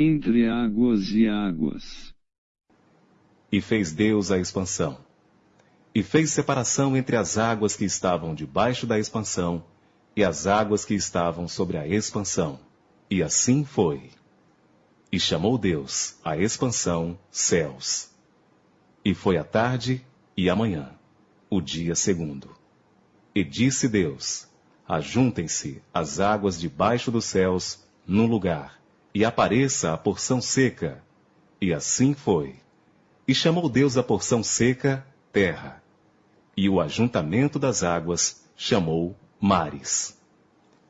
entre águas e águas. E fez Deus a expansão. E fez separação entre as águas que estavam debaixo da expansão e as águas que estavam sobre a expansão. E assim foi. E chamou Deus a expansão céus. E foi a tarde e a manhã, o dia segundo. E disse Deus: Ajuntem-se as águas debaixo dos céus num lugar, e apareça a porção seca. E assim foi. E chamou Deus a porção seca terra, e o ajuntamento das águas chamou mares.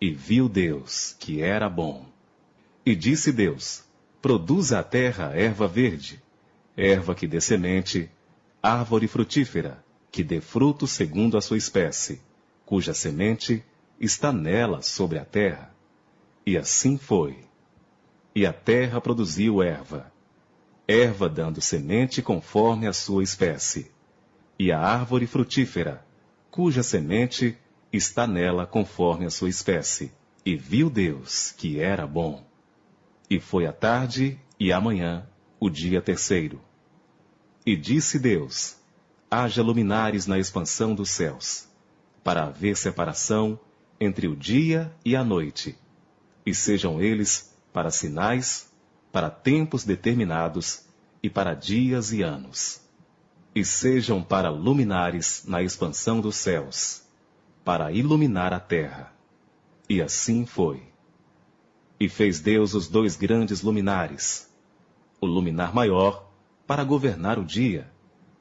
E viu Deus que era bom. E disse Deus: Produza a terra erva verde, erva que dê semente, árvore frutífera, que dê fruto segundo a sua espécie, cuja semente está nela sobre a terra. E assim foi. E a terra produziu erva, erva dando semente conforme a sua espécie, e a árvore frutífera, cuja semente está nela conforme a sua espécie. E viu Deus que era bom. E foi a tarde e a manhã, o dia terceiro. E disse Deus: Haja luminares na expansão dos céus, para haver separação entre o dia e a noite, e sejam eles para sinais, para tempos determinados e para dias e anos. E sejam para luminares na expansão dos céus, para iluminar a terra. E assim foi. E fez Deus os dois grandes luminares, o luminar maior para governar o dia,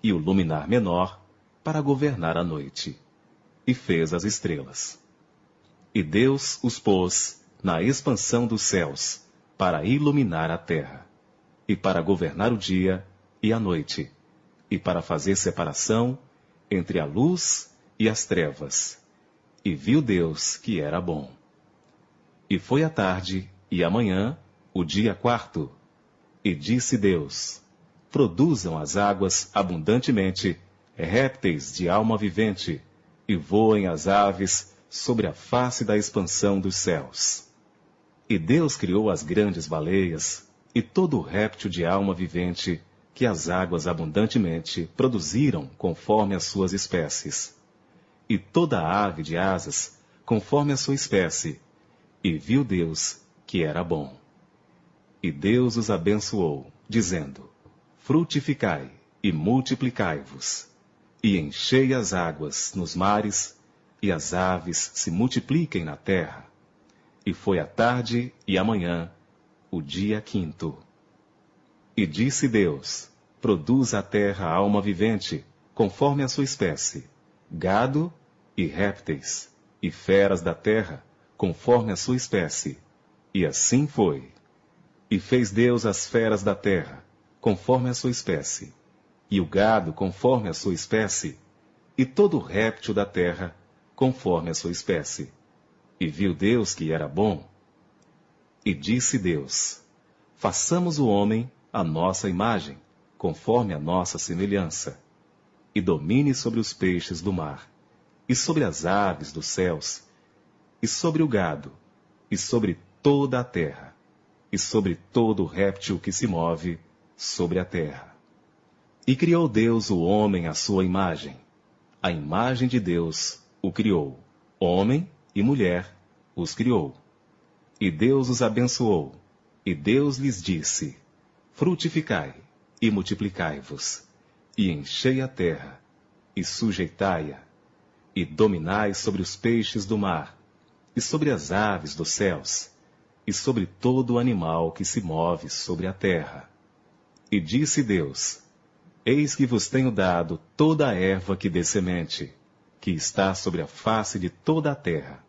e o luminar menor para governar a noite. E fez as estrelas. E Deus os pôs na expansão dos céus, para iluminar a terra, e para governar o dia e a noite, e para fazer separação entre a luz e as trevas. E viu Deus que era bom. E foi a tarde e a manhã, o dia quarto. E disse Deus: Produzam as águas abundantemente répteis de alma vivente, e voem as aves sobre a face da expansão dos céus. E Deus criou as grandes baleias e todo réptil de alma vivente que as águas abundantemente produziram conforme as suas espécies. E toda ave de asas conforme a sua espécie. E viu Deus que era bom. E Deus os abençoou, dizendo: Frutificai e multiplicai-vos, e enchei as águas nos mares e as aves se multipliquem na terra. E foi a tarde e a manhã, o dia quinto. E disse Deus: Produz a terra alma vivente, conforme a sua espécie, gado e répteis, e feras da terra, conforme a sua espécie. E assim foi. E fez Deus as feras da terra, conforme a sua espécie, e o gado conforme a sua espécie, e todo réptil da terra, conforme a sua espécie. E viu Deus que era bom. E disse Deus: Façamos o homem a nossa imagem, conforme a nossa semelhança, e domine sobre os peixes do mar, e sobre as aves dos céus, e sobre o gado, e sobre toda a terra, e sobre todo réptil que se move sobre a terra. E criou Deus o homem à sua imagem. A imagem de Deus o criou. Homem e mulher os criou. E Deus os abençoou. E Deus lhes disse: Frutificai e multiplicai-vos, e enchei a terra, e sujeitai-a, e dominai sobre os peixes do mar, e sobre as aves dos céus, e sobre todo animal que se move sobre a terra. E disse Deus: Eis que vos tenho dado toda a erva que dê semente, que está sobre a face de toda a terra.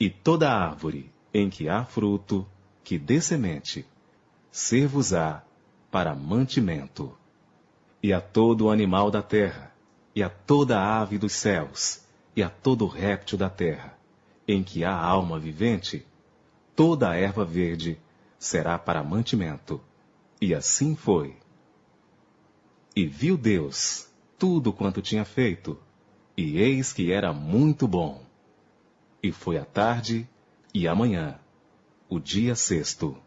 E toda árvore em que há fruto, que dê semente, ser-vos-á para mantimento. E a todo animal da terra, e a toda ave dos céus, e a todo réptil da terra, em que há alma vivente, toda a erva verde será para mantimento. E assim foi. E viu Deus tudo quanto tinha feito, e eis que era muito bom. E foi a tarde e a manhã, o dia sexto.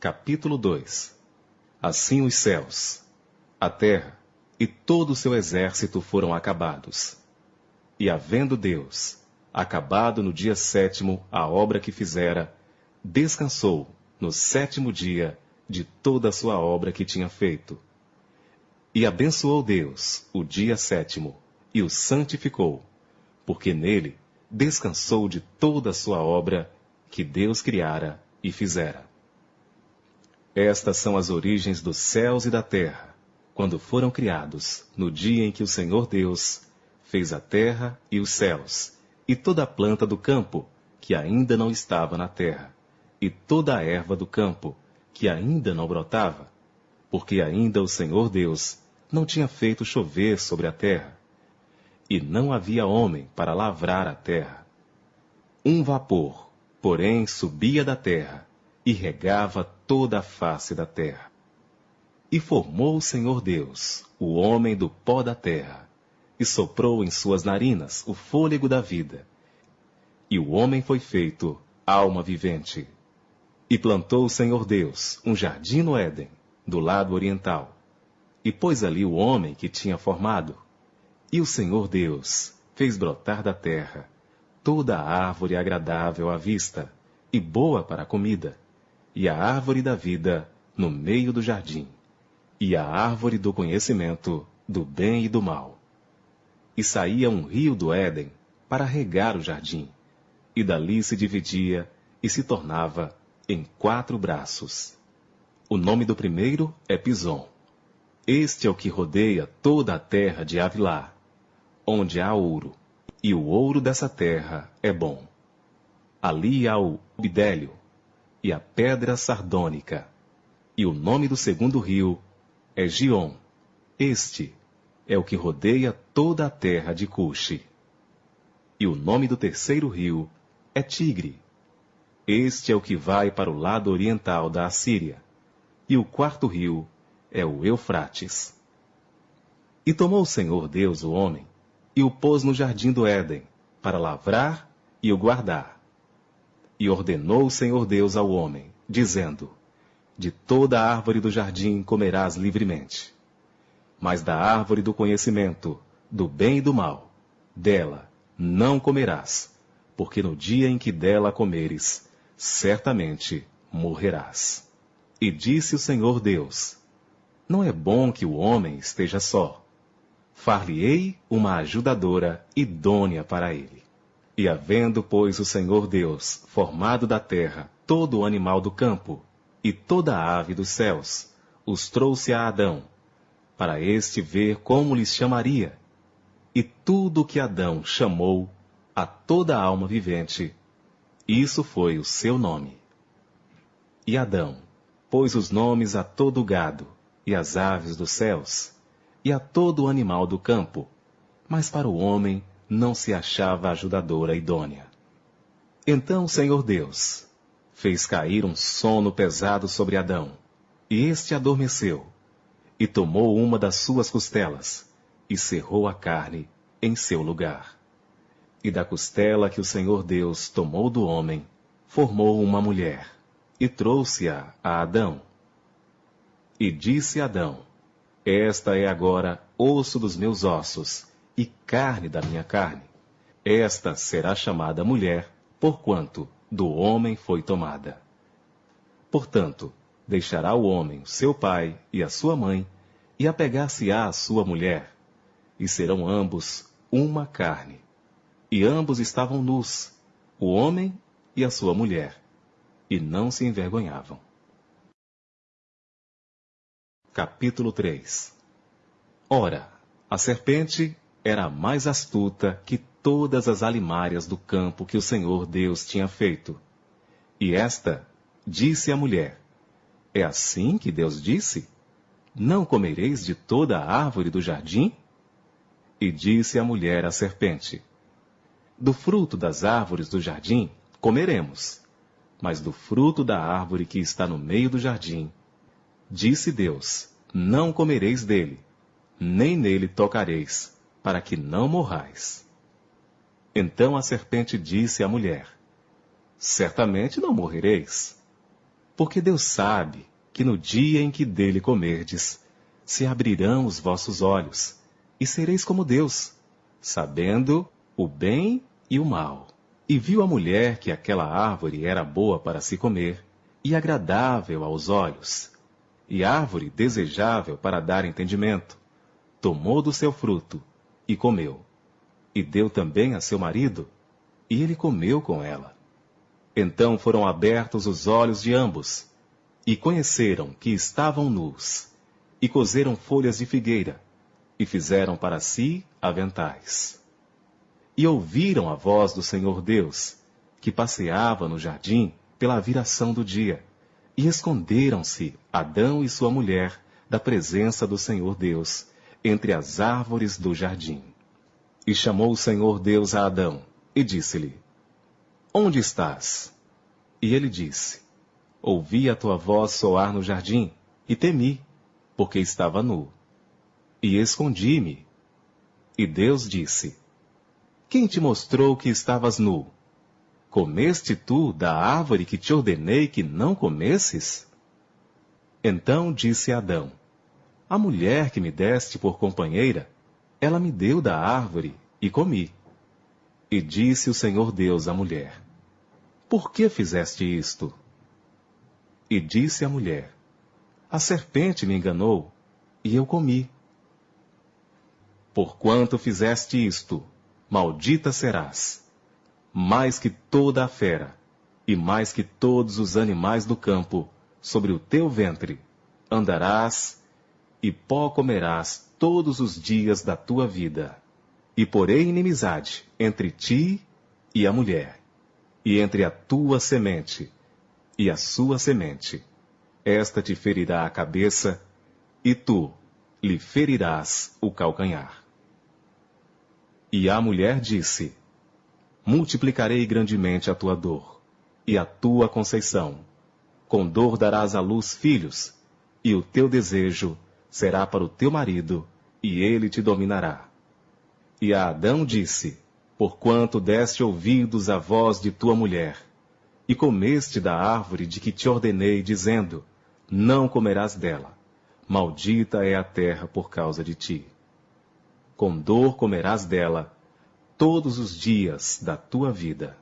Capítulo 2 Assim os céus, a terra e todo o seu exército foram acabados. E havendo Deus acabado no dia sétimo a obra que fizera, descansou no sétimo dia de toda a sua obra que tinha feito. E abençoou Deus o dia sétimo e o santificou, porque nele descansou de toda a sua obra que Deus criara e fizera. Estas são as origens dos céus e da terra, quando foram criados, no dia em que o Senhor Deus fez a terra e os céus, e toda a planta do campo, que ainda não estava na terra, e toda a erva do campo, que ainda não brotava, porque ainda o Senhor Deus não tinha feito chover sobre a terra, e não havia homem para lavrar a terra. Um vapor, porém, subia da terra, e regava toda a face da terra. E formou o Senhor Deus o homem do pó da terra, e soprou em suas narinas o fôlego da vida. E o homem foi feito alma vivente. E plantou o Senhor Deus um jardim no Éden, do lado oriental, e pôs ali o homem que tinha formado. E o Senhor Deus fez brotar da terra toda a árvore agradável à vista e boa para a comida, e a árvore da vida no meio do jardim, e a árvore do conhecimento do bem e do mal. E saía um rio do Éden para regar o jardim, e dali se dividia e se tornava em quatro braços. O nome do primeiro é Pison. Este é o que rodeia toda a terra de Avilá, onde há ouro, e o ouro dessa terra é bom. Ali há o bidélio, e a pedra sardônica. E o nome do segundo rio é Gion. Este é o que rodeia toda a terra de Cuxi. E o nome do terceiro rio é Tigre. Este é o que vai para o lado oriental da Assíria. E o quarto rio é o Eufrates. E tomou o Senhor Deus o homem e o pôs no jardim do Éden, para lavrar e o guardar. E ordenou o Senhor Deus ao homem, dizendo: De toda a árvore do jardim comerás livremente. Mas da árvore do conhecimento, do bem e do mal, dela não comerás, porque no dia em que dela comeres, certamente morrerás. E disse o Senhor Deus: Não é bom que o homem esteja só. Far-lhe-ei uma ajudadora idônea para ele. E havendo, pois, o Senhor Deus formado da terra todo o animal do campo e toda a ave dos céus, os trouxe a Adão, para este ver como lhes chamaria. E tudo o que Adão chamou a toda a alma vivente, isso foi o seu nome. E Adão pôs os nomes a todo gado, e as aves dos céus, e a todo o animal do campo, mas para o homem não se achava ajudadora idônea. Então o Senhor Deus fez cair um sono pesado sobre Adão, e este adormeceu, e tomou uma das suas costelas, e cerrou a carne em seu lugar. E da costela que o Senhor Deus tomou do homem, formou uma mulher, e trouxe-a a Adão. E disse Adão: Esta é agora osso dos meus ossos e carne da minha carne. Esta será chamada mulher, porquanto do homem foi tomada. Portanto, deixará o homem seu pai e a sua mãe, e apegar-se-á à sua mulher, e serão ambos uma carne. E ambos estavam nus, o homem e a sua mulher, e não se envergonhavam. Capítulo 3 Ora, a serpente era mais astuta que todas as alimárias do campo que o Senhor Deus tinha feito. E esta disse à mulher: É assim que Deus disse? Não comereis de toda a árvore do jardim? E disse a mulher à serpente: Do fruto das árvores do jardim comeremos, mas do fruto da árvore que está no meio do jardim, disse Deus: Não comereis dele, nem nele tocareis, para que não morrais. Então a serpente disse à mulher: Certamente não morrereis. Porque Deus sabe que no dia em que dele comerdes, se abrirão os vossos olhos, e sereis como Deus, sabendo o bem e o mal. E viu a mulher que aquela árvore era boa para se comer, e agradável aos olhos, e árvore desejável para dar entendimento. Tomou do seu fruto e comeu. E deu também a seu marido, e ele comeu com ela. Então foram abertos os olhos de ambos, e conheceram que estavam nus, e coseram folhas de figueira, e fizeram para si aventais. E ouviram a voz do Senhor Deus, que passeava no jardim pela viração do dia, e esconderam-se Adão e sua mulher da presença do Senhor Deus, entre as árvores do jardim. E chamou o Senhor Deus a Adão, e disse-lhe: Onde estás? E ele disse: Ouvi a tua voz soar no jardim, e temi, porque estava nu. E escondi-me. E Deus disse: Quem te mostrou que estavas nu? Comeste tu da árvore que te ordenei que não comesses? Então disse Adão: A mulher que me deste por companheira, ela me deu da árvore e comi. E disse o Senhor Deus à mulher: Por que fizeste isto? E disse a mulher: A serpente me enganou, e eu comi. Porquanto fizeste isto, maldita serás, mais que toda a fera, e mais que todos os animais do campo, sobre o teu ventre andarás, e pó comerás todos os dias da tua vida. E porei inimizade entre ti e a mulher, e entre a tua semente e a sua semente. Esta te ferirá a cabeça, e tu lhe ferirás o calcanhar. E a mulher disse: Multiplicarei grandemente a tua dor, e a tua conceição. Com dor darás à luz filhos, e o teu desejo será para o teu marido, e ele te dominará. E a Adão disse: Porquanto deste ouvidos à voz de tua mulher, e comeste da árvore de que te ordenei, dizendo: Não comerás dela. Maldita é a terra por causa de ti. Com dor comerás dela todos os dias da tua vida.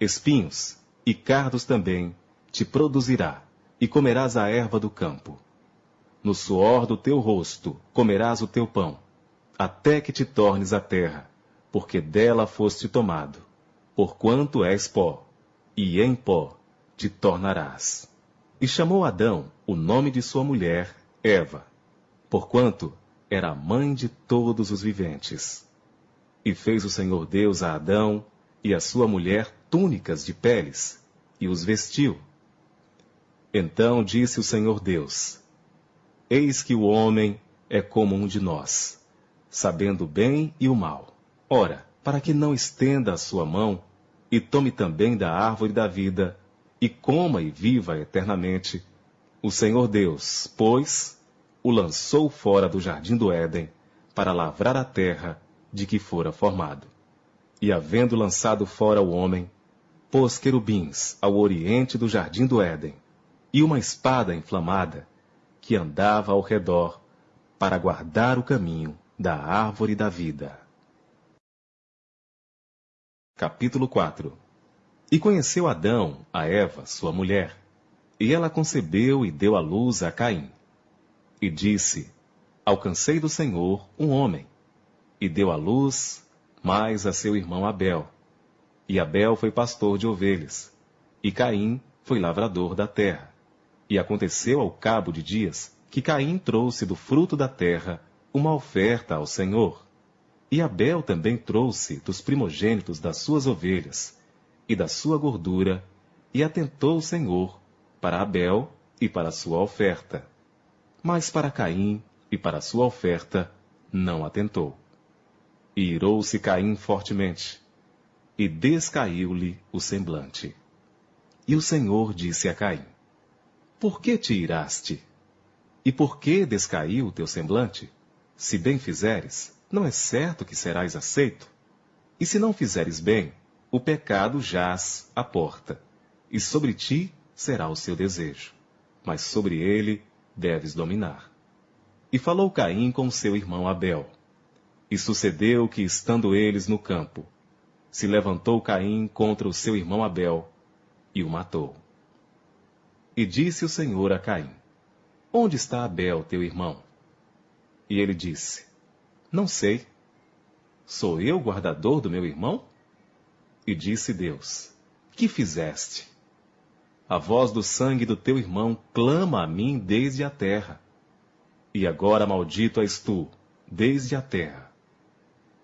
Espinhos e cardos também te produzirá, e comerás a erva do campo. No suor do teu rosto comerás o teu pão, até que te tornes a terra, porque dela foste tomado, porquanto és pó e em pó te tornarás. E chamou Adão o nome de sua mulher, Eva, porquanto era mãe de todos os viventes. E fez o Senhor Deus a Adão e a sua mulher túnicas de peles, e os vestiu. Então disse o Senhor Deus: Eis que o homem é como um de nós, sabendo o bem e o mal. Ora, para que não estenda a sua mão e tome também da árvore da vida, e coma e viva eternamente. O Senhor Deus, pois, o lançou fora do jardim do Éden, para lavrar a terra de que fora formado. E havendo lançado fora o homem, pôs querubins ao oriente do jardim do Éden, e uma espada inflamada, que andava ao redor, para guardar o caminho da árvore da vida. Capítulo 4 E conheceu Adão a Eva, sua mulher, e ela concebeu e deu à luz a Caim. E disse: Alcancei do Senhor um homem. E deu à luz mais a seu irmão Abel. E Abel foi pastor de ovelhas, e Caim foi lavrador da terra. E aconteceu ao cabo de dias que Caim trouxe do fruto da terra uma oferta ao Senhor. E Abel também trouxe dos primogênitos das suas ovelhas e da sua gordura, e atentou o Senhor para Abel e para sua oferta. Mas para Caim e para sua oferta não atentou. E irou-se Caim fortemente, e descaiu-lhe o semblante. E o Senhor disse a Caim: Por que te iraste? E por que descaiu o teu semblante? Se bem fizeres, não é certo que serás aceito? E se não fizeres bem, o pecado jaz à porta, e sobre ti será o seu desejo. mas sobre ele deves dominar. E falou Caim com seu irmão Abel. E sucedeu que, estando eles no campo, se levantou Caim contra o seu irmão Abel e o matou. E disse o Senhor a Caim: Onde está Abel, teu irmão? E ele disse: Não sei. Sou eu guardador do meu irmão? E disse Deus: Que fizeste? A voz do sangue do teu irmão clama a mim desde a terra. E agora maldito és tu, desde a terra,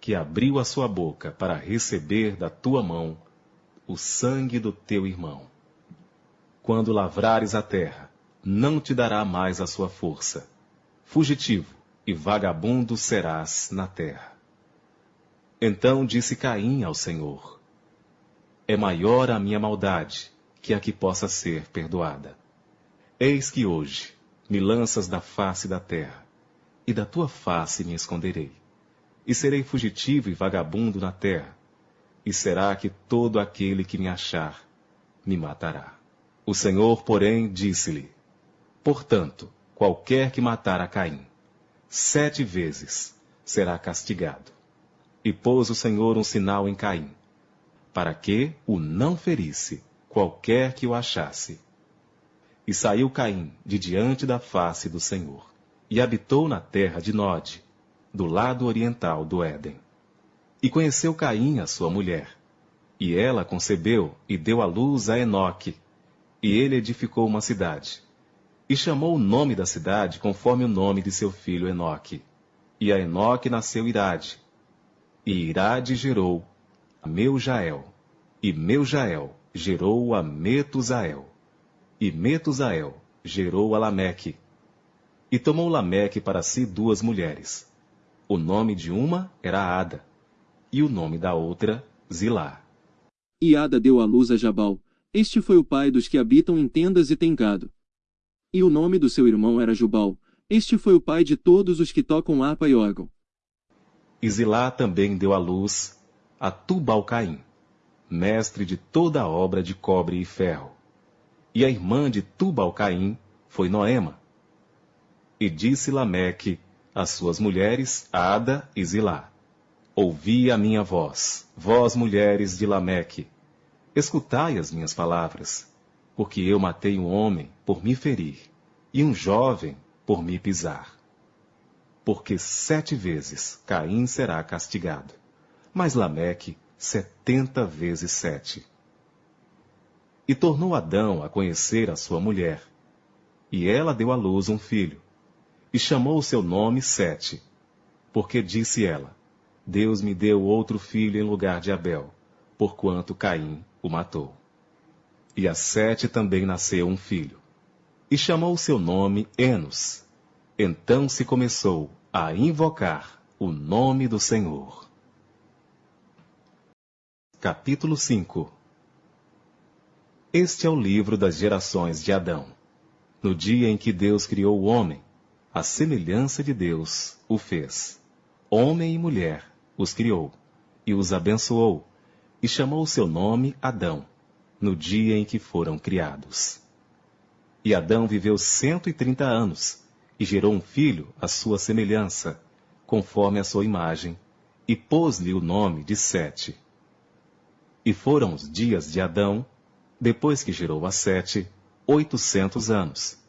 que abriu a sua boca para receber da tua mão o sangue do teu irmão. Quando lavrares a terra, não te dará mais a sua força. Fugitivo e vagabundo serás na terra. Então disse Caim ao Senhor: É maior a minha maldade que a que possa ser perdoada. Eis que hoje me lanças da face da terra, e da tua face me esconderei. E serei fugitivo e vagabundo na terra, e será que todo aquele que me achar me matará. O Senhor, porém, disse-lhe: Portanto, qualquer que matar a Caim, sete vezes será castigado. E pôs o Senhor um sinal em Caim, para que o não ferisse qualquer que o achasse. E saiu Caim de diante da face do Senhor, e habitou na terra de Nod, do lado oriental do Éden. E conheceu Caim a sua mulher, e ela concebeu e deu à luz a Enoque, e ele edificou uma cidade, e chamou o nome da cidade conforme o nome de seu filho Enoque. E a Enoque nasceu Irade, e Irade gerou Meujael, e Meujael gerou a Metusael, e Metusael gerou a Lameque. E tomou Lameque para si duas mulheres. O nome de uma era Ada, e o nome da outra Zilá. E Ada deu à luz a Jabal, este foi o pai dos que habitam em tendas e têm gado. E o nome do seu irmão era Jubal. Este foi o pai de todos os que tocam harpa e órgão. E Zilá também deu à luz a Tubal-Caim, mestre de toda a obra de cobre e ferro. E a irmã de Tubal-Caim foi Noema. E disse Lameque às suas mulheres, Ada e Zilá: Ouvi a minha voz, vós mulheres de Lameque, Escutai as minhas palavras, porque eu matei um homem por me ferir, e um jovem por me pisar. Porque sete vezes Caim será castigado, mas Lameque setenta vezes sete. E tornou Adão a conhecer a sua mulher, e ela deu à luz um filho, e chamou o seu nome Sete, porque disse ela, Deus me deu outro filho em lugar de Abel, porquanto Caim o matou. E a Sete também nasceu um filho. E chamou seu nome Enos. Então se começou a invocar o nome do Senhor. Capítulo 5 Este é o livro das gerações de Adão. No dia em que Deus criou o homem, a semelhança de Deus o fez. Homem e mulher os criou, e os abençoou, e chamou seu nome Adão, no dia em que foram criados. E Adão viveu cento e trinta anos, e gerou um filho à sua semelhança, conforme a sua imagem, e pôs-lhe o nome de Sete. E foram os dias de Adão, depois que gerou a Sete, oitocentos anos,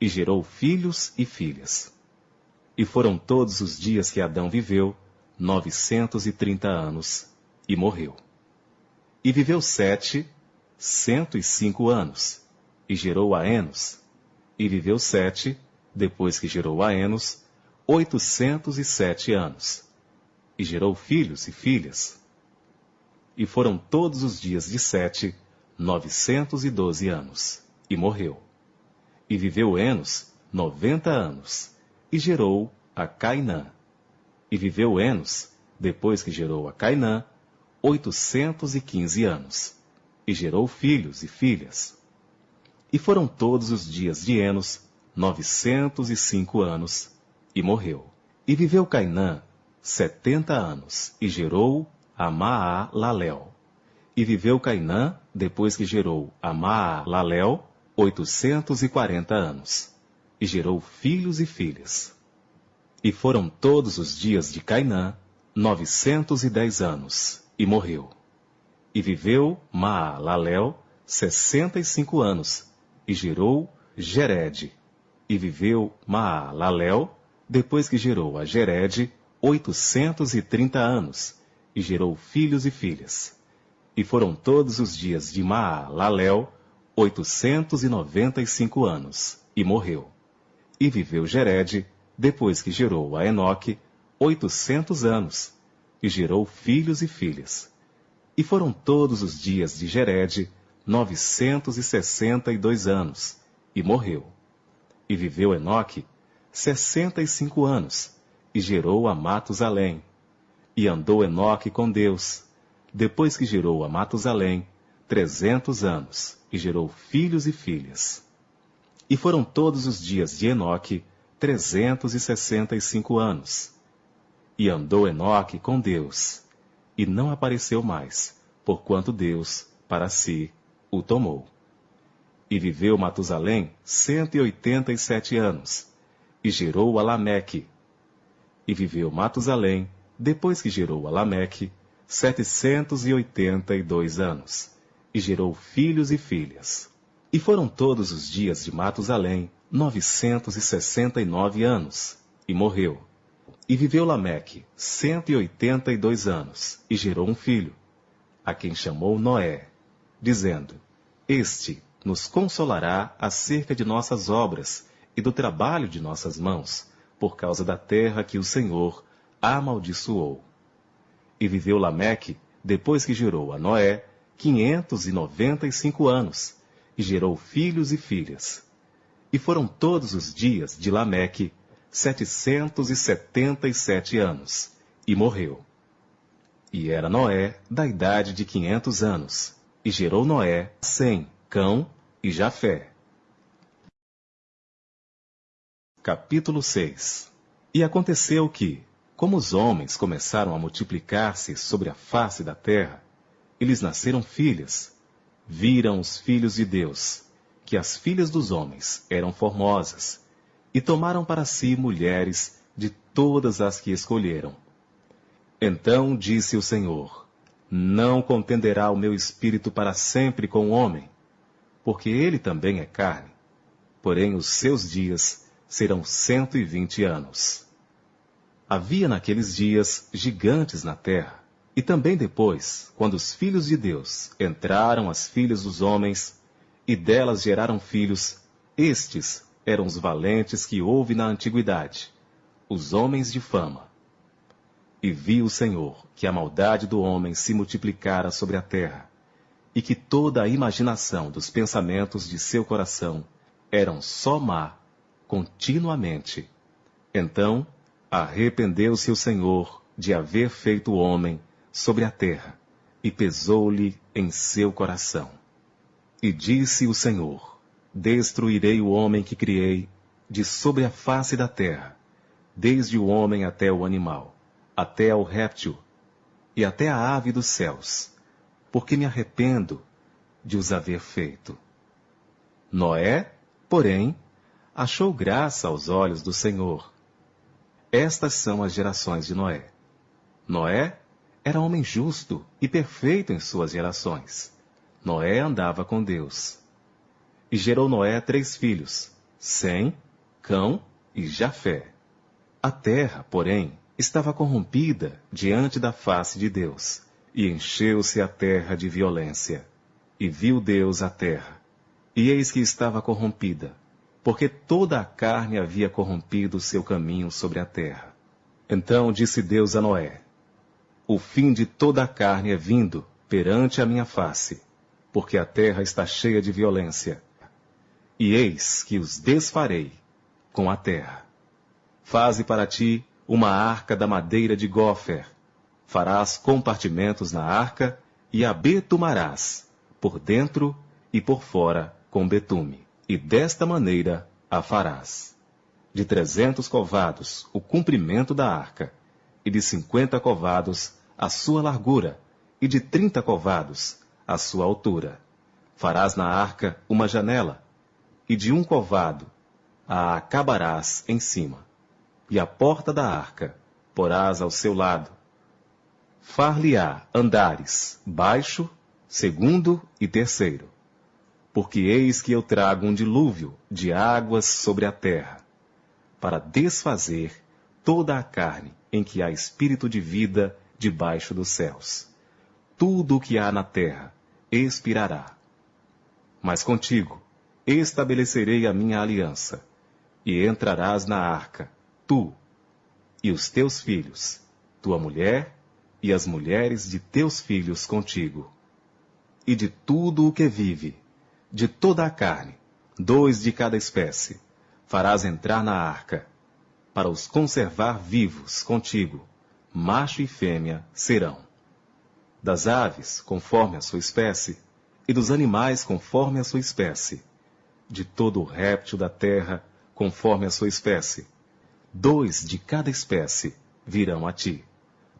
e gerou filhos e filhas. E foram todos os dias que Adão viveu, novecentos e trinta anos, e morreu. E viveu Sete, cento e cinco anos, e gerou a Enos. E viveu Sete, depois que gerou a Enos, oitocentos e sete anos, e gerou filhos e filhas. E foram todos os dias de Sete, novecentos e doze anos, e morreu. E viveu Enos noventa anos, e gerou a Cainã. E viveu Enos, depois que gerou a Cainã, oitocentos e quinze anos, e gerou filhos e filhas. E foram todos os dias de Enos novecentos e cinco anos, e morreu. E viveu Cainã setenta anos, e gerou a Maalalel. E viveu Cainã, depois que gerou a Maalalel, oitocentos e quarenta anos, e gerou filhos e filhas. E foram todos os dias de Cainã novecentos e dez anos, e morreu. E viveu Maalalel sessenta e cinco anos, e gerou Gered. E viveu Maalalel, depois que gerou a Gered, oitocentos e trinta anos, e gerou filhos e filhas. E foram todos os dias de Maalalel oitocentos e noventa e cinco anos, e morreu. E viveu Gered, depois que gerou a Enoque, oitocentos anos, e gerou filhos e filhas. E foram todos os dias de e dois anos, e morreu. E viveu Enoque sessenta e cinco anos, e gerou a Matusalém. E andou Enoque com Deus, depois que gerou a Matusalém, trezentos anos, e gerou filhos e filhas. E foram todos os dias de Enoque trezentos e sessenta e cinco anos. E andou Enoque com Deus, e não apareceu mais, porquanto Deus, para si, o tomou. E viveu Matusalém cento e oitenta e sete anos, e gerou a Lameque. E viveu Matusalém, depois que gerou a Lameque, setecentos e oitenta e dois anos, e gerou filhos e filhas. E foram todos os dias de Matusalém novecentos e sessenta e nove anos, e morreu. E viveu Lameque cento e oitenta e dois anos, e gerou um filho, a quem chamou Noé, dizendo: Este nos consolará acerca de nossas obras e do trabalho de nossas mãos, por causa da terra que o Senhor amaldiçoou. E viveu Lameque, depois que gerou a Noé, quinhentos e noventa e cinco anos, e gerou filhos e filhas. E foram todos os dias de Lameque setecentos e setenta e sete anos, e morreu. E era Noé da idade de quinhentos anos, e gerou Noé Sem, Cão e Jafé. Capítulo 6 E aconteceu que, como os homens começaram a multiplicar-se sobre a face da terra, eles nasceram filhas. Viram os filhos de Deus, que as filhas dos homens eram formosas, e tomaram para si mulheres de todas as que escolheram. Então disse o Senhor: Não contenderá o meu espírito para sempre com o homem, porque ele também é carne, porém os seus dias serão cento e vinte anos. Havia naqueles dias gigantes na terra, e também depois, quando os filhos de Deus entraram as filhas dos homens, e delas geraram filhos, estes eram os valentes que houve na antiguidade, os homens de fama. E viu o Senhor que a maldade do homem se multiplicara sobre a terra, e que toda a imaginação dos pensamentos de seu coração eram só má, continuamente. Então arrependeu-se o Senhor de haver feito o homem sobre a terra, e pesou-lhe em seu coração. E disse o Senhor: Destruirei o homem que criei de sobre a face da terra, desde o homem até o animal, até ao réptil e até a ave dos céus, porque me arrependo de os haver feito. Noé, porém, achou graça aos olhos do Senhor. Estas são as gerações de Noé. Noé era homem justo e perfeito em suas gerações. Noé andava com Deus. E gerou Noé três filhos, Sem, Cão e Jafé. A terra, porém, estava corrompida diante da face de Deus, e encheu-se a terra de violência. E viu Deus a terra, e eis que estava corrompida, porque toda a carne havia corrompido o seu caminho sobre a terra. Então disse Deus a Noé: o fim de toda a carne é vindo perante a minha face, porque a terra está cheia de violência. E eis que os desfarei com a terra. Faze para ti uma arca da madeira de gofer. Farás compartimentos na arca e a betumarás, por dentro e por fora, com betume. E desta maneira a farás. De trezentos covados o comprimento da arca, e de cinquenta covados a sua largura, e de trinta covados a sua altura. Farás na arca uma janela, e de um covado a acabarás em cima, e a porta da arca porás ao seu lado. Far-lhe-á andares baixo, segundo e terceiro. Porque eis que eu trago um dilúvio de águas sobre a terra, para desfazer toda a carne em que há espírito de vida debaixo dos céus. Tudo o que há na terra expirará. Mas contigo estabelecerei a minha aliança, e entrarás na arca, tu e os teus filhos, tua mulher e as mulheres de teus filhos contigo. E de tudo o que vive, de toda a carne, dois de cada espécie, farás entrar na arca, para os conservar vivos contigo, macho e fêmea serão. Das aves, conforme a sua espécie, e dos animais, conforme a sua espécie, de todo réptil da terra, conforme a sua espécie, dois de cada espécie virão a ti,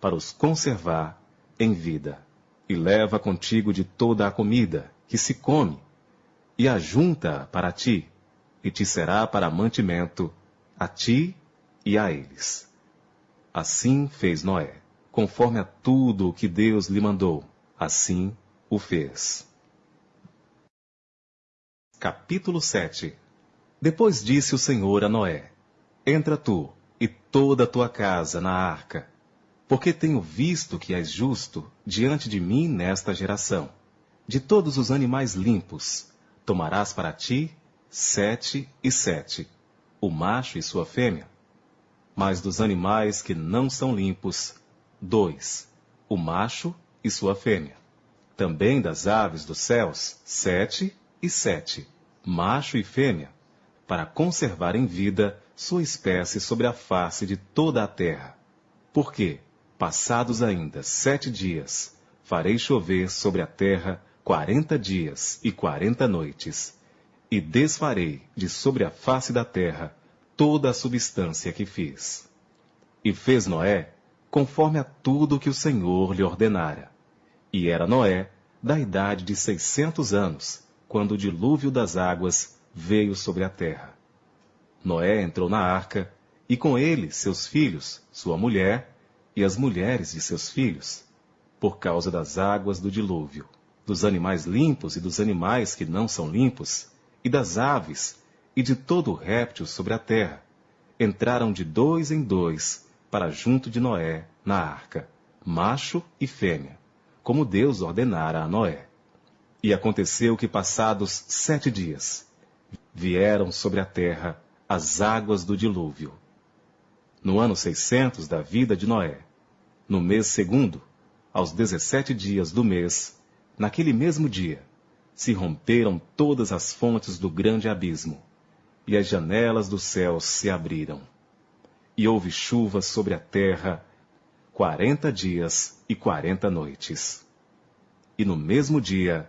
para os conservar em vida. E leva contigo de toda a comida que se come, e ajunta para ti, e te será para mantimento, a ti e a eles. Assim fez Noé, conforme a tudo o que Deus lhe mandou, assim o fez. Capítulo 7 Depois disse o Senhor a Noé: Entra tu e toda a tua casa na arca, porque tenho visto que és justo diante de mim nesta geração. De todos os animais limpos, tomarás para ti sete e sete, o macho e sua fêmea, mas dos animais que não são limpos, dois, o macho e sua fêmea. Também das aves dos céus, sete e sete, macho e fêmea, para conservar em vida sua espécie sobre a face de toda a terra. Porque, passados ainda sete dias, farei chover sobre a terra quarenta dias e quarenta noites, e desfarei de sobre a face da terra toda a substância que fiz. E fez Noé conforme a tudo que o Senhor lhe ordenara. E era Noé da idade de seiscentos anos, quando o dilúvio das águas veio sobre a terra. Noé entrou na arca, e com ele seus filhos, sua mulher e as mulheres de seus filhos, por causa das águas do dilúvio, dos animais limpos e dos animais que não são limpos, e das aves e de todo réptil sobre a terra, entraram de dois em dois para junto de Noé na arca, macho e fêmea, como Deus ordenara a Noé. E aconteceu que, passados sete dias, vieram sobre a terra as águas do dilúvio. No ano seiscentos da vida de Noé, no mês segundo, aos dezessete dias do mês, naquele mesmo dia, se romperam todas as fontes do grande abismo, e as janelas dos céus se abriram. E houve chuva sobre a terra quarenta dias e quarenta noites. E no mesmo dia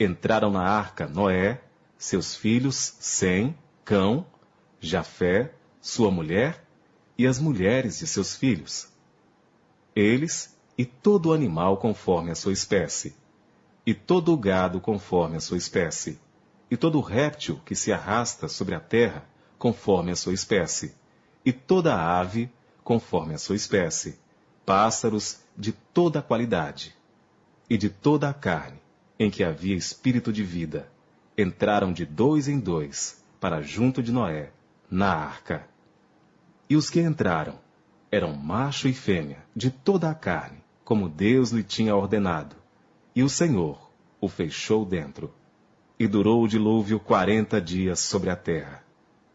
entraram na arca Noé, seus filhos Sem, Cão, Jafé, sua mulher e as mulheres de seus filhos. Eles e todo animal conforme a sua espécie, e todo gado conforme a sua espécie e todo réptil que se arrasta sobre a terra, conforme a sua espécie, e toda ave, conforme a sua espécie, pássaros de toda qualidade, e de toda a carne, em que havia espírito de vida, entraram de dois em dois para junto de Noé, na arca. E os que entraram eram macho e fêmea, de toda a carne, como Deus lhe tinha ordenado, e o Senhor o fechou dentro. E durou o dilúvio quarenta dias sobre a terra.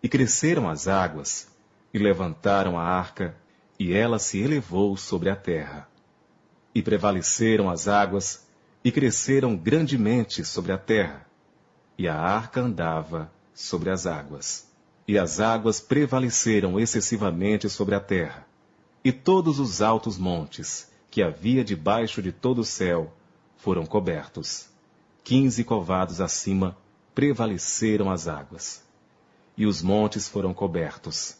E cresceram as águas, e levantaram a arca, e ela se elevou sobre a terra. E prevaleceram as águas, e cresceram grandemente sobre a terra. E a arca andava sobre as águas. E as águas prevaleceram excessivamente sobre a terra. E todos os altos montes, que havia debaixo de todo o céu, foram cobertos quinze covados acima, prevaleceram as águas. E os montes foram cobertos,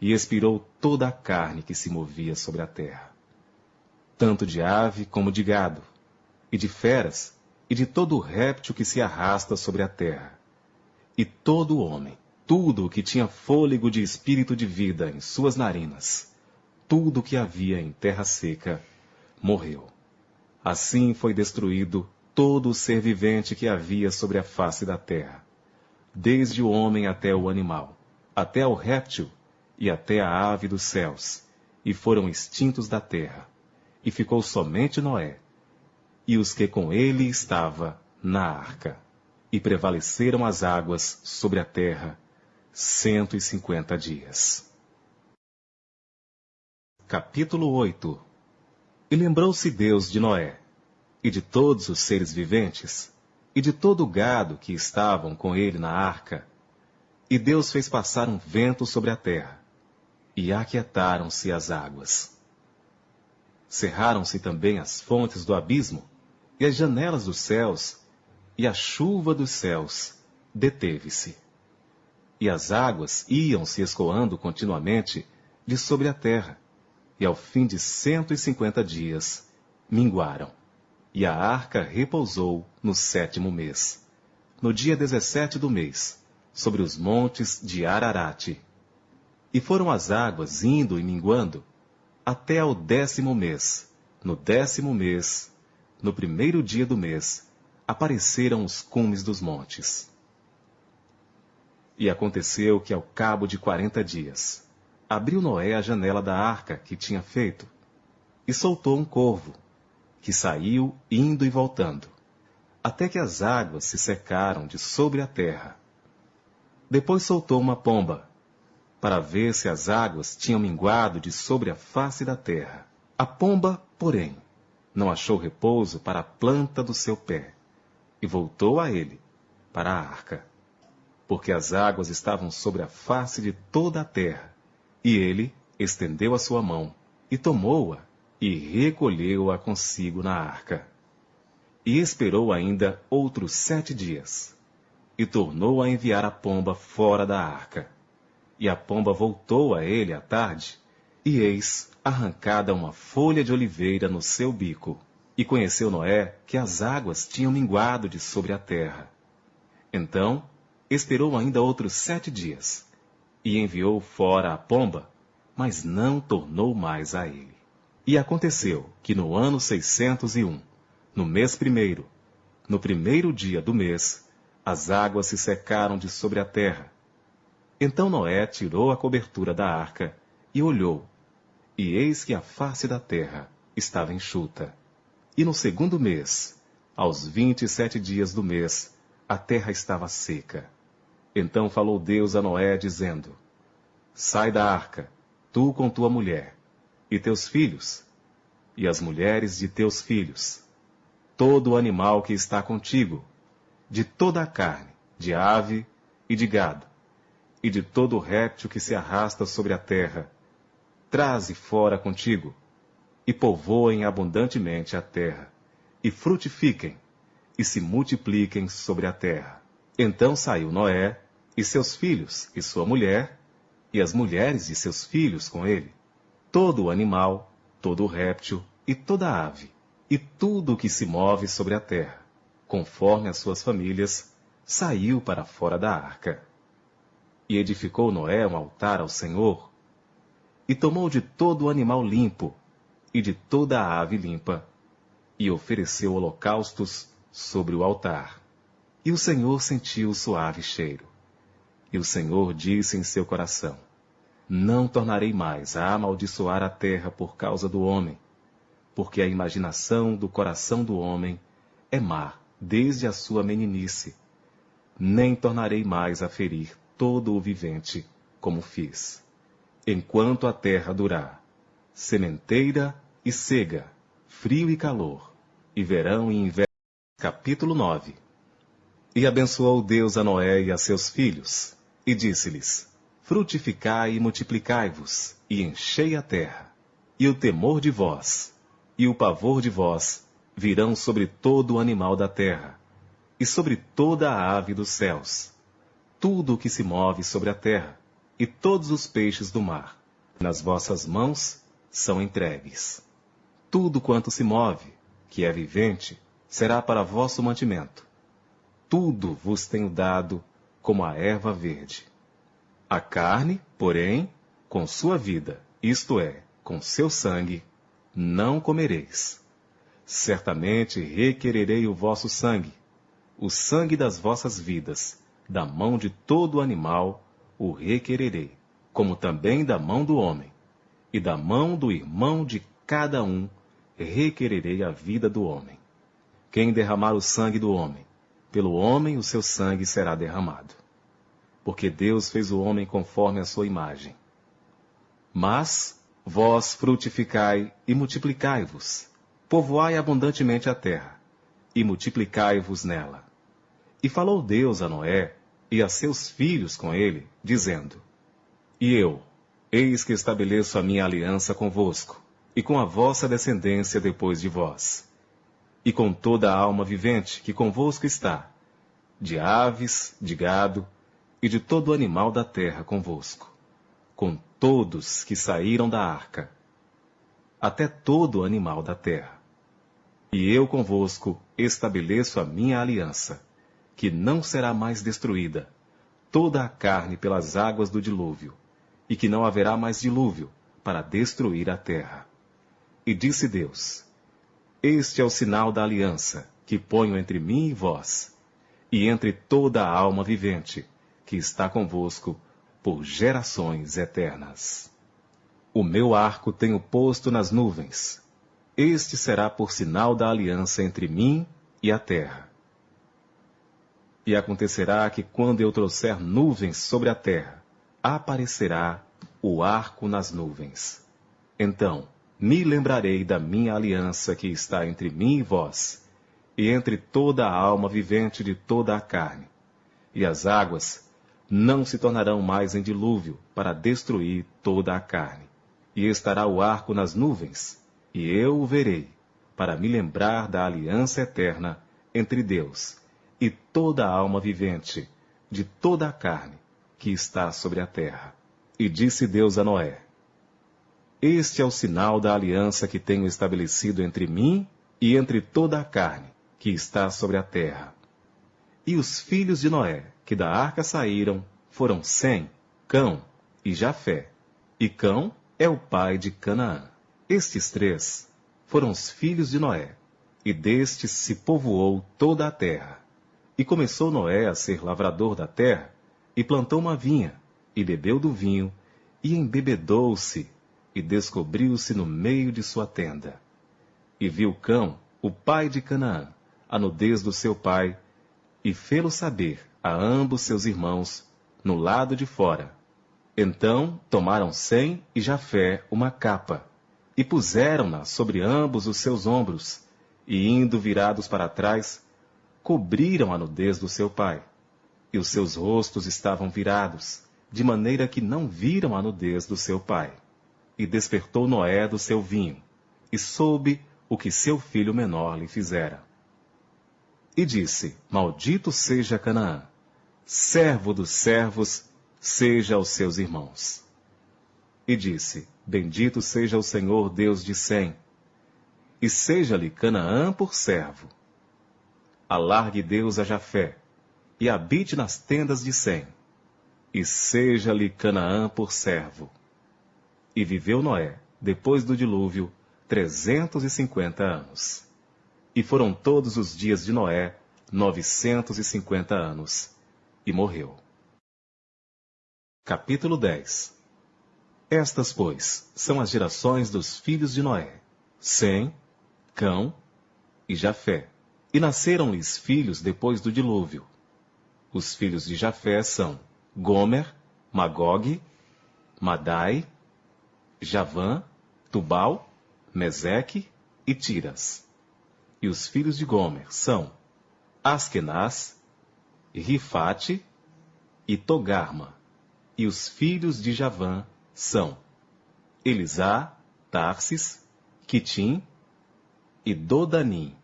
e expirou toda a carne que se movia sobre a terra, tanto de ave como de gado, e de feras, e de todo o réptil que se arrasta sobre a terra. e todo homem, tudo o que tinha fôlego de espírito de vida em suas narinas, tudo o que havia em terra seca, morreu. Assim foi destruído todo o ser vivente que havia sobre a face da terra, desde o homem até o animal, até o réptil e até a ave dos céus, e foram extintos da terra. E ficou somente Noé, e os que com ele estava na arca. E prevaleceram as águas sobre a terra cento e cinquenta dias. Capítulo 8 E lembrou-se Deus de Noé, e de todos os seres viventes, e de todo o gado que estavam com ele na arca. E Deus fez passar um vento sobre a terra, e aquietaram-se as águas. Cerraram-se também as fontes do abismo, e as janelas dos céus, e a chuva dos céus deteve-se. E as águas iam se escoando continuamente de sobre a terra, e ao fim de cento e cinquenta dias minguaram. E a arca repousou no sétimo mês, no dia dezessete do mês, sobre os montes de Ararate. E foram as águas indo e minguando até ao décimo mês. No décimo mês, no primeiro dia do mês, apareceram os cumes dos montes. E aconteceu que ao cabo de quarenta dias, abriu Noé a janela da arca que tinha feito, e soltou um corvo, que saiu indo e voltando, até que as águas se secaram de sobre a terra. Depois soltou uma pomba, para ver se as águas tinham minguado de sobre a face da terra. A pomba, porém, não achou repouso para a planta do seu pé, e voltou a ele, para a arca, porque as águas estavam sobre a face de toda a terra, e ele estendeu a sua mão, e tomou-a, e recolheu-a consigo na arca. E esperou ainda outros sete dias, e tornou a enviar a pomba fora da arca. E a pomba voltou a ele à tarde, e eis arrancada uma folha de oliveira no seu bico. E conheceu Noé que as águas tinham minguado de sobre a terra. Então esperou ainda outros sete dias, e enviou fora a pomba, mas não tornou mais a ele. E aconteceu que no ano seiscentos e um, no mês primeiro, no primeiro dia do mês, as águas se secaram de sobre a terra. Então Noé tirou a cobertura da arca e olhou, e eis que a face da terra estava enxuta. E no segundo mês, aos vinte e sete dias do mês, a terra estava seca. Então falou Deus a Noé, dizendo: Sai da arca, tu com tua mulher, e teus filhos, e as mulheres de teus filhos, todo animal que está contigo, de toda a carne, de ave e de gado, e de todo réptil que se arrasta sobre a terra, traze fora contigo, e povoem abundantemente a terra, e frutifiquem, e se multipliquem sobre a terra. Então saiu Noé, e seus filhos, e sua mulher, e as mulheres de seus filhos com ele, todo animal, todo réptil e toda ave, e tudo o que se move sobre a terra, conforme as suas famílias, saiu para fora da arca. E edificou Noé um altar ao Senhor, e tomou de todo animal limpo, e de toda ave limpa, e ofereceu holocaustos sobre o altar. E o Senhor sentiu o suave cheiro. E o Senhor disse em seu coração: Não tornarei mais a amaldiçoar a terra por causa do homem, porque a imaginação do coração do homem é má desde a sua meninice. Nem tornarei mais a ferir todo o vivente, como fiz. Enquanto a terra durar, sementeira e cega, frio e calor, e verão e inverno. Capítulo 9 E abençoou Deus a Noé e a seus filhos, e disse-lhes: Frutificai e multiplicai-vos, e enchei a terra. E o temor de vós, e o pavor de vós, virão sobre todo o animal da terra, e sobre toda a ave dos céus, tudo o que se move sobre a terra, e todos os peixes do mar. Nas vossas mãos são entregues. Tudo quanto se move, que é vivente, será para vosso mantimento. Tudo vos tenho dado como a erva verde. A carne, porém, com sua vida, isto é, com seu sangue, não comereis. Certamente requererei o vosso sangue, o sangue das vossas vidas, da mão de todo animal o requererei, como também da mão do homem, e da mão do irmão de cada um requererei a vida do homem. Quem derramar o sangue do homem, pelo homem o seu sangue será derramado. Porque Deus fez o homem conforme a sua imagem. Mas vós frutificai e multiplicai-vos, povoai abundantemente a terra, e multiplicai-vos nela. E falou Deus a Noé e a seus filhos com ele, dizendo: E eu, eis que estabeleço a minha aliança convosco, e com a vossa descendência depois de vós e com toda a alma vivente que convosco está, de aves, de gado e de todo animal da terra convosco, com todos que saíram da arca, até todo animal da terra. E eu convosco estabeleço a minha aliança, que não será mais destruída, toda a carne pelas águas do dilúvio, e que não haverá mais dilúvio para destruir a terra. E disse Deus: este é o sinal da aliança que ponho entre mim e vós, e entre toda a alma vivente que está convosco por gerações eternas. O meu arco tenho posto nas nuvens. Este será por sinal da aliança entre mim e a terra. E acontecerá que quando eu trouxer nuvens sobre a terra, aparecerá o arco nas nuvens. Então, me lembrarei da minha aliança que está entre mim e vós, e entre toda a alma vivente de toda a carne. E as águas não se tornarão mais em dilúvio para destruir toda a carne. E estará o arco nas nuvens, e eu o verei, para me lembrar da aliança eterna entre Deus e toda a alma vivente de toda a carne que está sobre a terra. E disse Deus a Noé: este é o sinal da aliança que tenho estabelecido entre mim e entre toda a carne que está sobre a terra. E os filhos de Noé, que da arca saíram, foram Sem, Cão e Jafé. E Cão é o pai de Canaã. Estes três foram os filhos de Noé, e destes se povoou toda a terra. E começou Noé a ser lavrador da terra, e plantou uma vinha, e bebeu do vinho, e embebedou-se e descobriu-se no meio de sua tenda. E viu Cão, o pai de Canaã, a nudez do seu pai, e fê-lo saber a ambos seus irmãos, no lado de fora. Então tomaram Sem e Jafé uma capa, e puseram-na sobre ambos os seus ombros, e indo virados para trás, cobriram a nudez do seu pai. E os seus rostos estavam virados, de maneira que não viram a nudez do seu pai e despertou Noé do seu vinho, e soube o que seu filho menor lhe fizera. E disse: Maldito seja Canaã, servo dos servos, seja aos seus irmãos. E disse: Bendito seja o Senhor Deus de Sem, e seja-lhe Canaã por servo. Alargue Deus a Jafé, e habite nas tendas de Sem, e seja-lhe Canaã por servo. E viveu Noé, depois do dilúvio, trezentos e cinquenta anos. E foram todos os dias de Noé novecentos e cinquenta anos. E morreu. Capítulo 10 Estas, pois, são as gerações dos filhos de Noé: Sem, Cão e Jafé. E nasceram-lhes filhos depois do dilúvio. Os filhos de Jafé são Gomer, Magog, Madai Javã, Tubal, Meseque e Tiras. E os filhos de Gomer são Askenaz, Rifate e Togarma. E os filhos de Javã são Elisá, Tarsis, Quitim e Dodanim.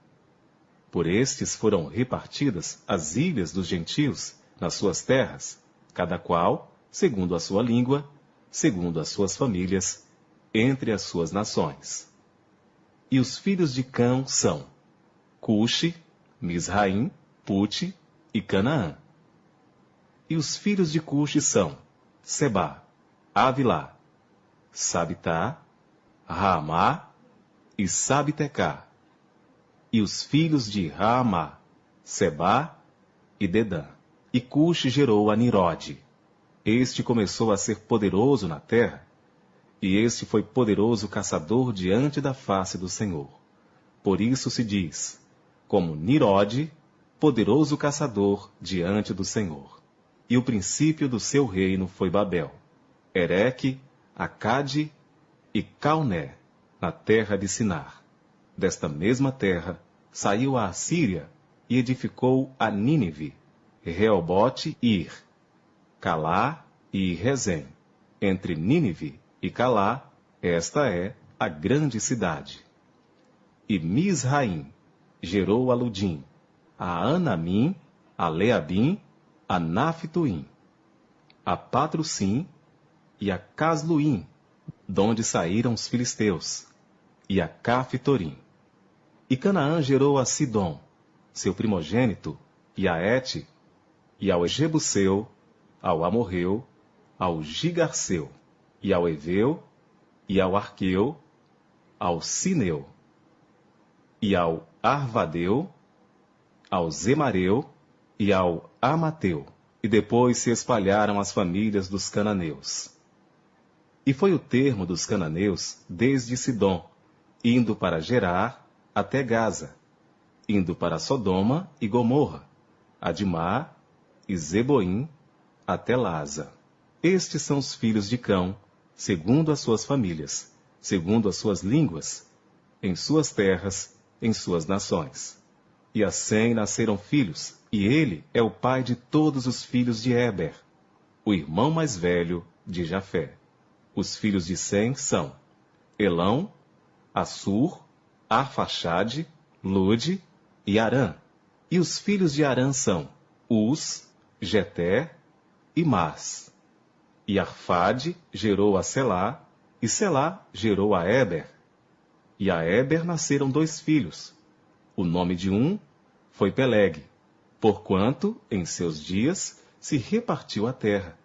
Por estes foram repartidas as ilhas dos gentios nas suas terras, cada qual, segundo a sua língua, segundo as suas famílias, entre as suas nações. E os filhos de Cão são Cuxi, Misraim, Pute e Canaã. E os filhos de Cuxi são Seba, Avilá, Sabitá, Raamá e Sabitecá. E os filhos de Raamá, Seba e Dedã. E Cuxi gerou a Nirode. Este começou a ser poderoso na terra, e este foi poderoso caçador diante da face do Senhor. Por isso se diz, como Nirode, poderoso caçador diante do Senhor. E o princípio do seu reino foi Babel, Ereque, Acade e Calné, na terra de Sinar. Desta mesma terra saiu a Assíria e edificou a Nínive, Reobote e Ir, Calá e Rezem. Entre Nínive e Calá, esta é a grande cidade. E Misraim gerou a Ludim, a Anamim, a Leabim, a Naphtuim, a Patrocim e a Casluim, donde saíram os filisteus, e a Caftorim. E Canaã gerou a Sidom, seu primogênito, e a Et, e ao Jebuseu, ao Amorreu, ao Gigarceu, e ao Eveu, e ao Arqueu, ao Sineu, e ao Arvadeu, ao Zemareu e ao Amateu, e depois se espalharam as famílias dos cananeus. E foi o termo dos cananeus desde Sidom, indo para Gerar até Gaza, indo para Sodoma e Gomorra, Adimá e Zeboim até Laza. Estes são os filhos de Cão, segundo as suas famílias, segundo as suas línguas, em suas terras, em suas nações. E a Sem nasceram filhos, e ele é o pai de todos os filhos de Eber, o irmão mais velho de Jafé. Os filhos de Sem são Elão, Assur, Arfaxade, Lude e Arã. E os filhos de Arã são Uz, Jeté e Mas. E Arfade gerou a Selá, e Selá gerou a Eber. E a Eber nasceram dois filhos. O nome de um foi Peleg, porquanto, em seus dias, se repartiu a terra,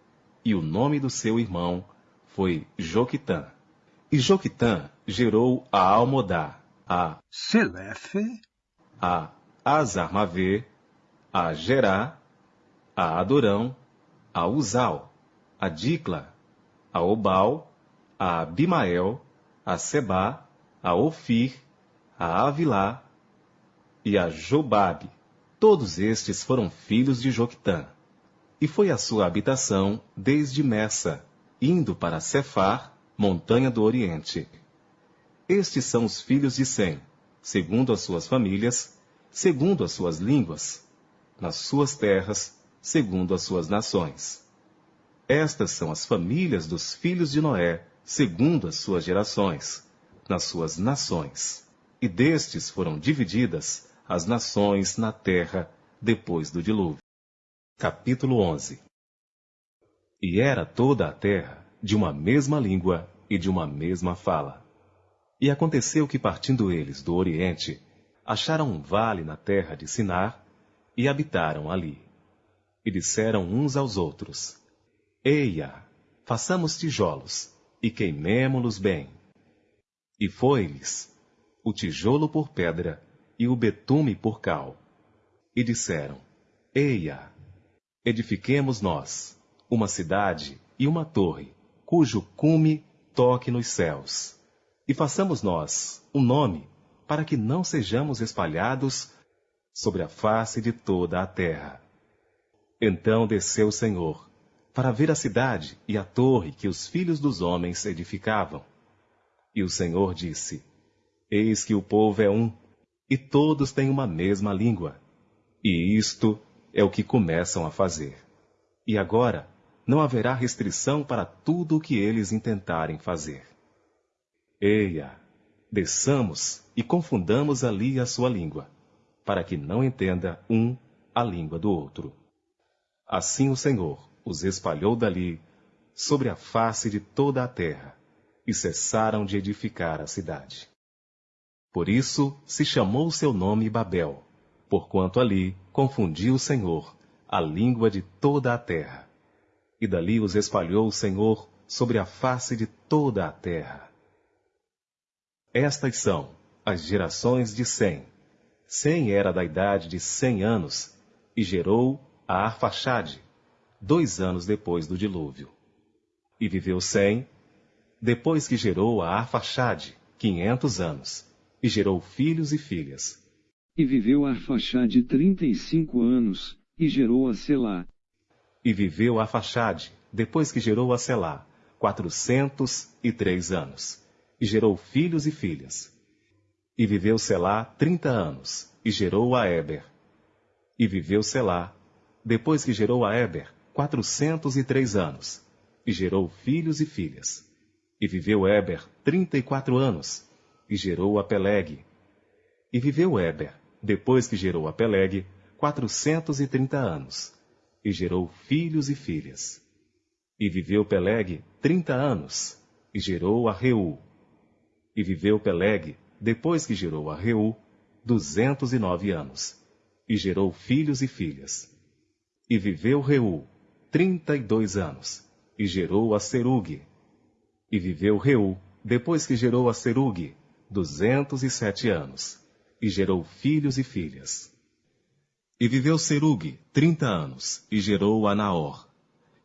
e o nome do seu irmão foi Joquitã. E Joquitã gerou a Almodá, a Selefe, a Azarmavê, a Gerá, a Adorão, a Uzal, a Dicla, a Obal, a Abimael, a Seba, a Ofir, a Avilá e a Jobabe. Todos estes foram filhos de Joctã. E foi a sua habitação desde Messa, indo para Cefar, montanha do Oriente. Estes são os filhos de Sem, segundo as suas famílias, segundo as suas línguas, nas suas terras, segundo as suas nações. Estas são as famílias dos filhos de Noé, segundo as suas gerações, nas suas nações. E destes foram divididas as nações na terra depois do dilúvio. Capítulo 11 E era toda a terra de uma mesma língua e de uma mesma fala. E aconteceu que, partindo eles do Oriente, acharam um vale na terra de Sinar e habitaram ali. E disseram uns aos outros: Eia, façamos tijolos e queimemo-los bem. E foi-lhes o tijolo por pedra e o betume por cal. E disseram: Eia, edifiquemos nós uma cidade e uma torre, cujo cume toque nos céus. E façamos nós um nome, para que não sejamos espalhados sobre a face de toda a terra. Então desceu o Senhor para ver a cidade e a torre que os filhos dos homens edificavam. E o Senhor disse: Eis que o povo é um, e todos têm uma mesma língua. E isto é o que começam a fazer. E agora não haverá restrição para tudo o que eles intentarem fazer. Eia, desçamos e confundamos ali a sua língua, para que não entenda um a língua do outro. Assim o Senhor, os espalhou dali sobre a face de toda a terra, e cessaram de edificar a cidade. Por isso se chamou seu nome Babel, porquanto ali confundiu o Senhor a língua de toda a terra. E dali os espalhou o Senhor sobre a face de toda a terra. Estas são as gerações de Sem. Sem era da idade de cem anos e gerou a Arfaxade, dois anos depois do dilúvio. E viveu Sem, depois que gerou a Arfaxade, quinhentos anos, e gerou filhos e filhas. E viveu Arfaxade trinta e cinco anos, e gerou a Selá. E viveu Arfaxade, depois que gerou a Selá, quatrocentos e três anos, e gerou filhos e filhas. E viveu Selá trinta anos, e gerou a Eber. E viveu Selá, depois que gerou a Eber, quatrocentos e três anos, e gerou filhos e filhas. E viveu Eber trinta e quatro anos, e gerou a Peleg. E viveu Eber, depois que gerou a Peleg, quatrocentos e trinta anos, e gerou filhos e filhas. E viveu Peleg trinta anos, e gerou a Reu. E viveu Peleg depois que gerou a Reu, duzentos e nove anos, e gerou filhos e filhas. E viveu Reu, trinta e dois anos, e gerou a Serug. E viveu Reu, depois que gerou a Serug, duzentos e sete anos, e gerou filhos e filhas. E viveu Serug, trinta anos, e gerou a Naor.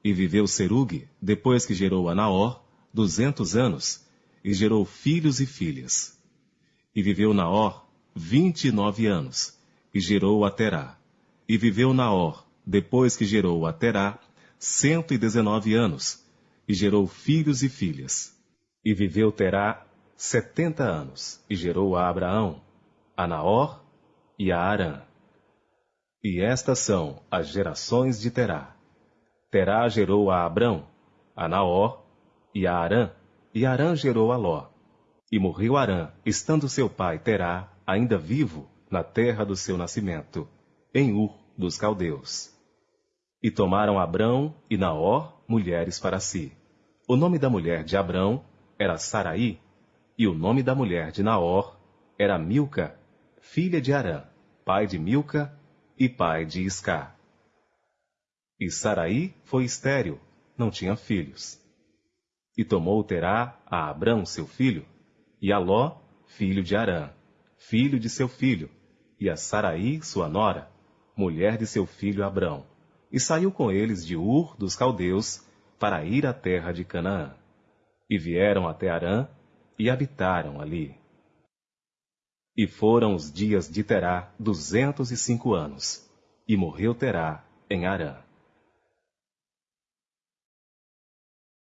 E viveu Serug, depois que gerou a Naor, duzentos anos, e gerou filhos e filhas. E viveu Naor vinte e nove anos, e gerou a Terá. E viveu Naor, depois que gerou a Terá, cento e dezenove anos, e gerou filhos e filhas. E viveu Terá setenta anos, e gerou a Abraão, a Naor e a Arã. E estas são as gerações de Terá. Terá gerou a Abrão, a Naor e a Arã, e Arã gerou a Ló. E morreu Arã, estando seu pai Terá ainda vivo na terra do seu nascimento, em Ur dos caldeus. E tomaram Abrão e Naor mulheres para si. O nome da mulher de Abrão era Saraí, e o nome da mulher de Naor era Milca, filha de Arã, pai de Milca e pai de Isca. E Saraí foi estéril, não tinha filhos. E tomou Terá a Abrão seu filho, e a Ló, filho de Arã, filho de seu filho, e a Saraí, sua nora, mulher de seu filho Abrão, e saiu com eles de Ur dos caldeus para ir à terra de Canaã. E vieram até Arã e habitaram ali. E foram os dias de Terá duzentos e cinco anos, e morreu Terá em Arã.